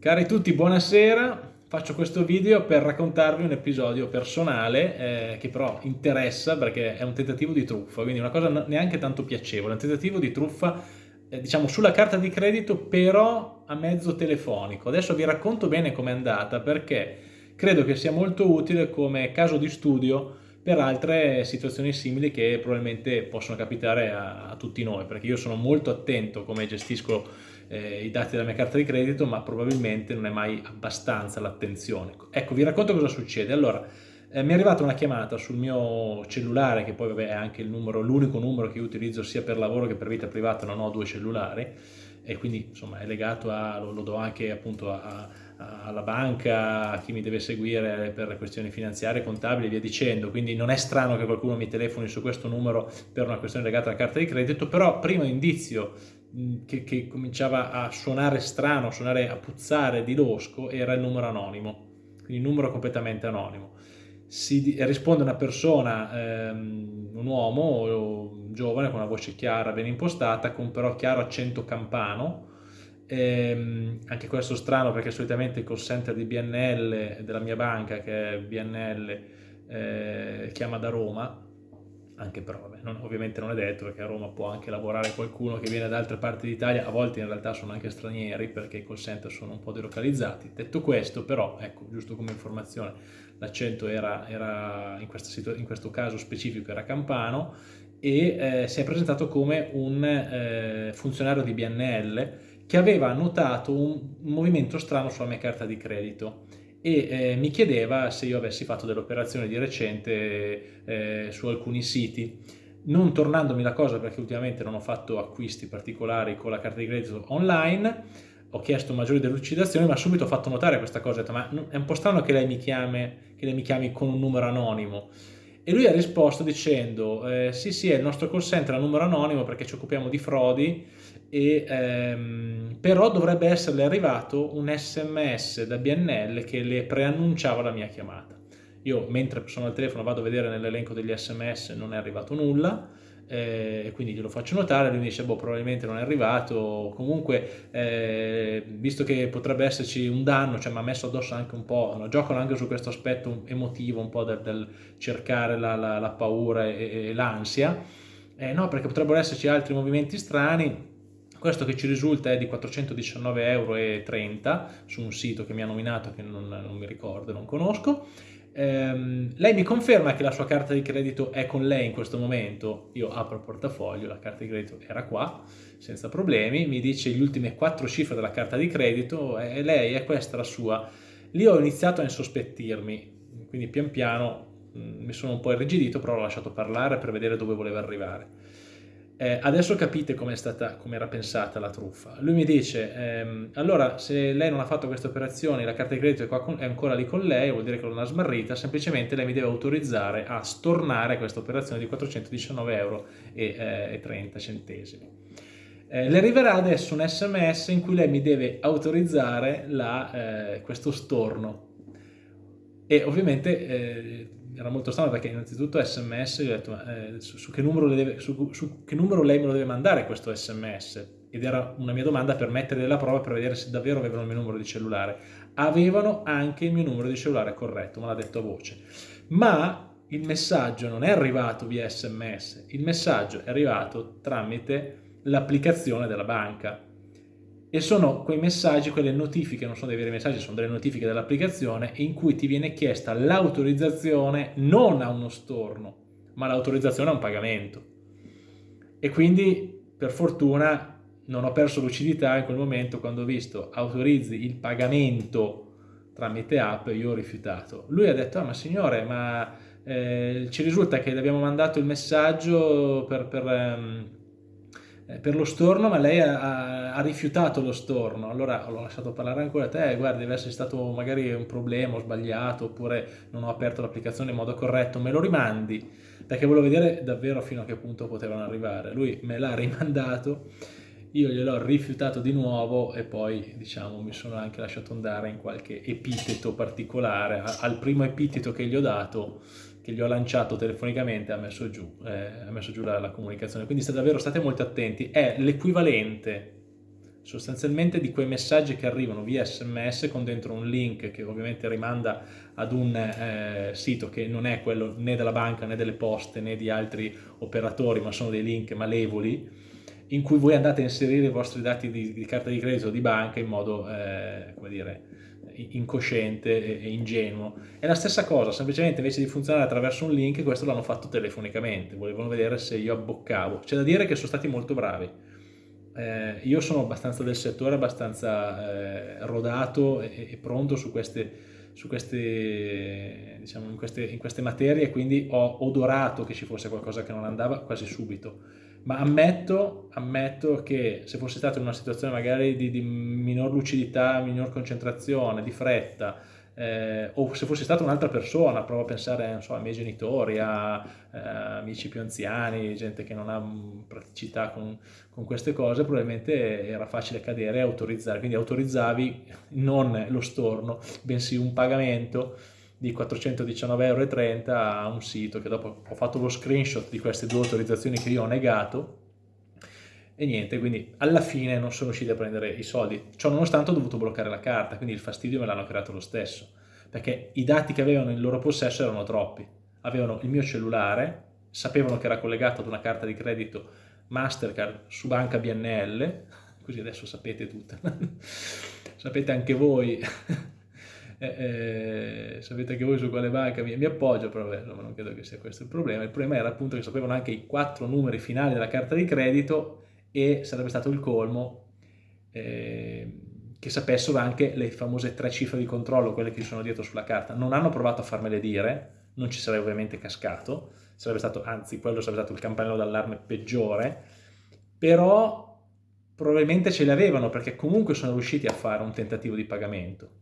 Cari tutti, buonasera. Faccio questo video per raccontarvi un episodio personale eh, che però interessa perché è un tentativo di truffa, quindi una cosa neanche tanto piacevole, un tentativo di truffa eh, diciamo sulla carta di credito però a mezzo telefonico. Adesso vi racconto bene com'è andata perché credo che sia molto utile come caso di studio per altre situazioni simili che probabilmente possono capitare a, a tutti noi, perché io sono molto attento come gestisco eh, i dati della mia carta di credito, ma probabilmente non è mai abbastanza l'attenzione. Ecco, vi racconto cosa succede. Allora, eh, mi è arrivata una chiamata sul mio cellulare, che poi vabbè, è anche l'unico numero che io utilizzo sia per lavoro che per vita privata, non ho due cellulari, e quindi insomma è legato a, lo, lo do anche appunto a, a, alla banca, a chi mi deve seguire per questioni finanziarie, contabili e via dicendo, quindi non è strano che qualcuno mi telefoni su questo numero per una questione legata alla carta di credito, però primo indizio che, che cominciava a suonare strano, a suonare a puzzare di losco era il numero anonimo, quindi numero completamente anonimo. Si risponde una persona, ehm, un uomo giovane con una voce chiara, ben impostata, con però chiaro accento campano, ehm, anche questo strano perché solitamente il call center di BNL, della mia banca che è BNL, eh, chiama da Roma, anche vabbè, non, ovviamente non è detto perché a Roma può anche lavorare qualcuno che viene da altre parti d'Italia, a volte in realtà sono anche stranieri perché i call center sono un po' delocalizzati. Detto questo però, ecco, giusto come informazione, l'accento era, era in, in, questo caso specifico era campano e eh, si è presentato come un eh, funzionario di BNL che aveva notato un movimento strano sulla mia carta di credito e eh, mi chiedeva se io avessi fatto delle operazioni di recente eh, su alcuni siti. Non tornandomi la cosa perché ultimamente non ho fatto acquisti particolari con la carta di credito online ho chiesto maggiori delucidazioni ma subito ho fatto notare questa cosa ho detto, ma è un po' strano che lei mi chiami, che lei mi chiami con un numero anonimo e lui ha risposto dicendo eh, sì sì è il nostro call center a numero anonimo perché ci occupiamo di frodi e, ehm, però dovrebbe esserle arrivato un sms da BNL che le preannunciava la mia chiamata. Io mentre sono al telefono vado a vedere nell'elenco degli sms non è arrivato nulla, eh, quindi glielo faccio notare, lui mi dice boh probabilmente non è arrivato, comunque eh, visto che potrebbe esserci un danno, cioè mi ha messo addosso anche un po', no? giocano anche su questo aspetto emotivo un po' del, del cercare la, la, la paura e, e l'ansia, eh, no perché potrebbero esserci altri movimenti strani, questo che ci risulta è di 419,30 euro su un sito che mi ha nominato che non, non mi ricordo, non conosco. Ehm, lei mi conferma che la sua carta di credito è con lei in questo momento. Io apro il portafoglio, la carta di credito era qua, senza problemi. Mi dice le ultime quattro cifre della carta di credito e lei è questa la sua. Lì ho iniziato a insospettirmi, quindi pian piano mh, mm, mi sono un po' irrigidito, però l'ho lasciato parlare per vedere dove voleva arrivare. Eh, adesso capite come era pensata la truffa. Lui mi dice, ehm, allora se lei non ha fatto queste operazioni, la carta di credito è, con, è, ancora lì con lei, vuol dire che non ha smarrita, semplicemente lei mi deve autorizzare a stornare questa operazione di 419 euro eh, 30 centesimi. Eh, le arriverà adesso un sms in cui lei mi deve autorizzare la, eh, questo storno e ovviamente eh, era molto strano perché innanzitutto sms, gli ho detto eh, su, su, che deve, su, su, che numero lei me lo deve mandare questo sms ed era una mia domanda per mettere la prova per vedere se davvero avevano il mio numero di cellulare. Avevano anche il mio numero di cellulare corretto, me l'ha detto a voce. Ma il messaggio non è arrivato via sms, il messaggio è arrivato tramite l'applicazione della banca e sono quei messaggi, quelle notifiche, non sono dei veri messaggi, sono delle notifiche dell'applicazione in cui ti viene chiesta l'autorizzazione non a uno storno, ma l'autorizzazione a un pagamento. E quindi, per fortuna, non ho perso lucidità in quel momento quando ho visto autorizzi il pagamento tramite app, io ho rifiutato. Lui ha detto, ah, ma signore, ma eh, ci risulta che le abbiamo mandato il messaggio per... per ehm, eh, per lo storno, ma lei ha, ha, rifiutato lo storno. Allora l'ho lasciato parlare ancora a te, guardi, deve essere stato magari un problema, ho sbagliato, oppure non ho aperto l'applicazione in modo corretto, me lo rimandi, perché volevo vedere davvero fino a che punto potevano arrivare. Lui me l'ha rimandato, io gliel'ho rifiutato di nuovo e poi, diciamo, mi sono anche lasciato andare in qualche epiteto particolare. Al primo epiteto che gli ho dato che gli ho lanciato telefonicamente ha messo giù, eh, ha messo giù la, la, comunicazione. Quindi state davvero state molto attenti, è l'equivalente sostanzialmente di quei messaggi che arrivano via sms con dentro un link che ovviamente rimanda ad un eh, sito che non è quello né della banca né delle poste né di altri operatori ma sono dei link malevoli in cui voi andate a inserire i vostri dati di, di carta di credito o di banca in modo, eh, come dire, incosciente e ingenuo. È la stessa cosa, semplicemente invece di funzionare attraverso un link, questo l'hanno fatto telefonicamente, volevano vedere se io abboccavo. C'è da dire che sono stati molto bravi. Eh, io sono abbastanza del settore, abbastanza eh, rodato e, e, pronto su queste, su queste, diciamo, in, queste, in queste materie, quindi ho odorato che ci fosse qualcosa che non andava quasi subito. Ma ammetto, ammetto, che se fosse stato in una situazione magari di, di minor lucidità, minor concentrazione, di fretta, eh, o se fosse stata un'altra persona, provo a pensare so, ai miei genitori, a eh, amici più anziani, gente che non ha praticità con, con, queste cose, probabilmente era facile cadere e autorizzare, quindi autorizzavi non lo storno, bensì un pagamento di 419,30 euro a un sito che dopo ho fatto lo screenshot di queste due autorizzazioni che io ho negato e niente, quindi alla fine non sono riusciti a prendere i soldi. Ciò nonostante ho dovuto bloccare la carta, quindi il fastidio me l'hanno creato lo stesso, perché i dati che avevano in loro possesso erano troppi. Avevano il mio cellulare, sapevano che era collegato ad una carta di credito Mastercard su banca BNL, così adesso sapete tutto, sapete anche voi eh, eh, sapete che voi su quale banca mi, mi appoggio, però beh, non credo che sia questo il problema. Il problema era appunto che sapevano anche i quattro numeri finali della carta di credito e sarebbe stato il colmo eh, che sapessero anche le famose tre cifre di controllo, quelle che ci sono dietro sulla carta. Non hanno provato a farmele dire, non ci sarei ovviamente cascato, sarebbe stato, anzi quello sarebbe stato il campanello d'allarme peggiore, però probabilmente ce le avevano perché comunque sono riusciti a fare un tentativo di pagamento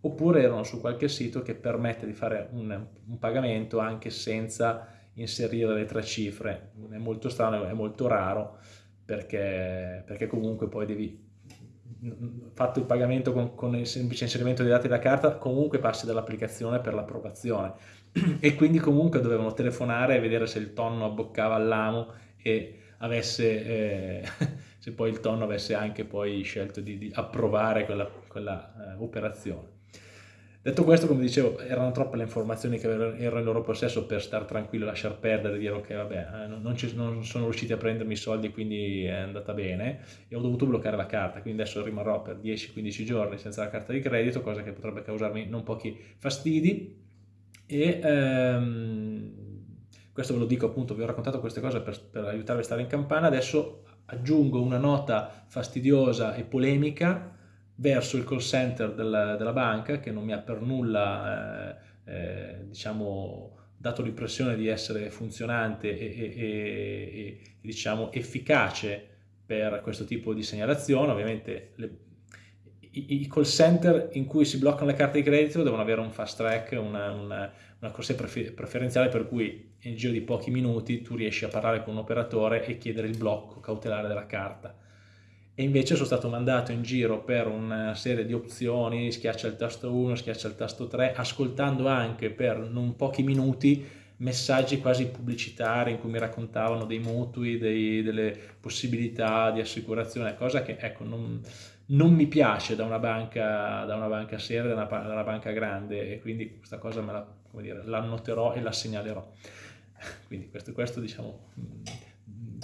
oppure erano su qualche sito che permette di fare un, un pagamento anche senza inserire le tre cifre. È molto strano, è molto raro perché, perché comunque poi devi fatto il pagamento con, con, il semplice inserimento dei dati della carta, comunque passi dall'applicazione per l'approvazione e quindi comunque dovevano telefonare e vedere se il tonno abboccava all'amo e avesse, eh, se poi il tonno avesse anche poi scelto di, di approvare quella, quella eh, operazione. Detto questo, come dicevo, erano troppe le informazioni che erano in loro possesso per stare tranquillo, lasciar perdere, dire ok, vabbè, eh, non, ci, non, sono riusciti a prendermi i soldi, quindi è andata bene, e ho dovuto bloccare la carta, quindi adesso rimarrò per 10-15 giorni senza la carta di credito, cosa che potrebbe causarmi non pochi fastidi, e ehm, questo ve lo dico appunto, vi ho raccontato queste cose per, per aiutarvi a stare in campana, adesso aggiungo una nota fastidiosa e polemica, verso il call center della, della banca che non mi ha per nulla eh, eh, diciamo, dato l'impressione di essere funzionante e, e, e, e, diciamo, efficace per questo tipo di segnalazione. Ovviamente le, i, i, call center in cui si bloccano le carte di credito devono avere un fast track, una, una, una corsia preferenziale per cui in giro di pochi minuti tu riesci a parlare con un operatore e chiedere il blocco cautelare della carta e invece sono stato mandato in giro per una serie di opzioni, schiaccia il tasto 1, schiaccia il tasto 3, ascoltando anche per non pochi minuti messaggi quasi pubblicitari in cui mi raccontavano dei mutui, dei, delle possibilità di assicurazione, cosa che ecco, non, non mi piace da una banca, da una banca seria, da una, da una banca grande e quindi questa cosa me la, dire, la noterò e la segnalerò. Quindi questo, questo diciamo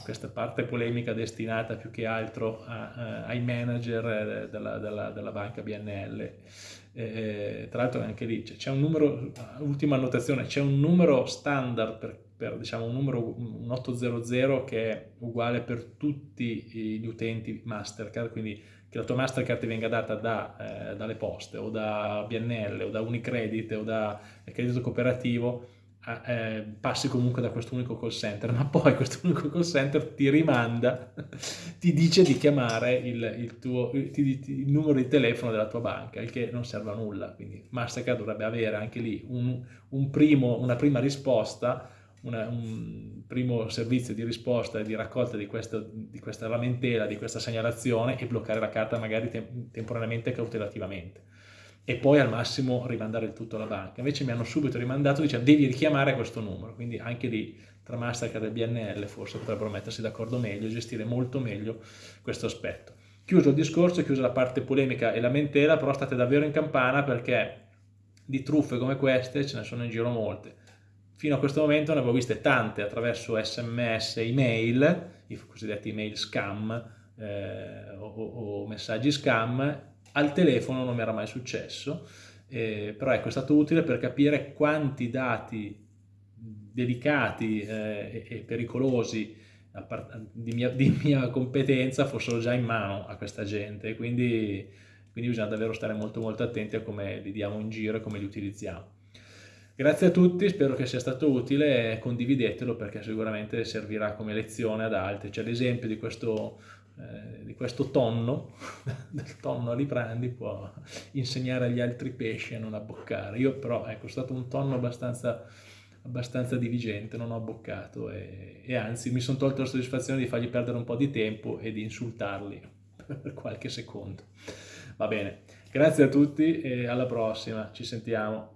questa parte polemica destinata più che altro a, a, ai manager eh, della, della, della, banca BNL. Eh, tra l'altro anche lì c'è un numero, ultima annotazione, c'è un numero standard per, per diciamo un numero un 800 che è uguale per tutti gli utenti Mastercard, quindi che la tua Mastercard ti venga data da, eh, dalle poste o da BNL o da Unicredit o da credito cooperativo eh, passi comunque da questo unico call center, ma poi questo unico call center ti rimanda, ti dice di chiamare il, il, tuo, il, il, numero di telefono della tua banca, il che non serve a nulla. Quindi Mastercard dovrebbe avere anche lì un, un primo, una prima risposta, una, un primo servizio di risposta e di raccolta di, questo, di, questa lamentela, di questa segnalazione e bloccare la carta magari tem temporaneamente e cautelativamente e poi al massimo rimandare il tutto alla banca. Invece mi hanno subito rimandato dicendo devi richiamare questo numero, quindi anche lì tra Mastercard e BNL forse potrebbero mettersi d'accordo meglio, gestire molto meglio questo aspetto. Chiuso il discorso, chiusa la parte polemica e lamentela, però state davvero in campana perché di truffe come queste ce ne sono in giro molte. Fino a questo momento ne avevo viste tante attraverso sms, email, i cosiddetti email scam eh, o, o, messaggi scam, al telefono non mi era mai successo, eh, però ecco è stato utile per capire quanti dati delicati eh, e, pericolosi di mia, di mia, competenza fossero già in mano a questa gente, quindi, quindi bisogna davvero stare molto molto attenti a come li diamo in giro e come li utilizziamo. Grazie a tutti, spero che sia stato utile e condividetelo perché sicuramente servirà come lezione ad altri. C'è l'esempio di questo, eh, di questo tonno, del tonno Aliprandi, può insegnare agli altri pesci a non abboccare. Io però, ecco, è stato un tonno abbastanza, abbastanza diligente, non ho abboccato e, e anzi mi sono tolto la soddisfazione di fargli perdere un po' di tempo e di insultarli per qualche secondo. Va bene, grazie a tutti e alla prossima, ci sentiamo.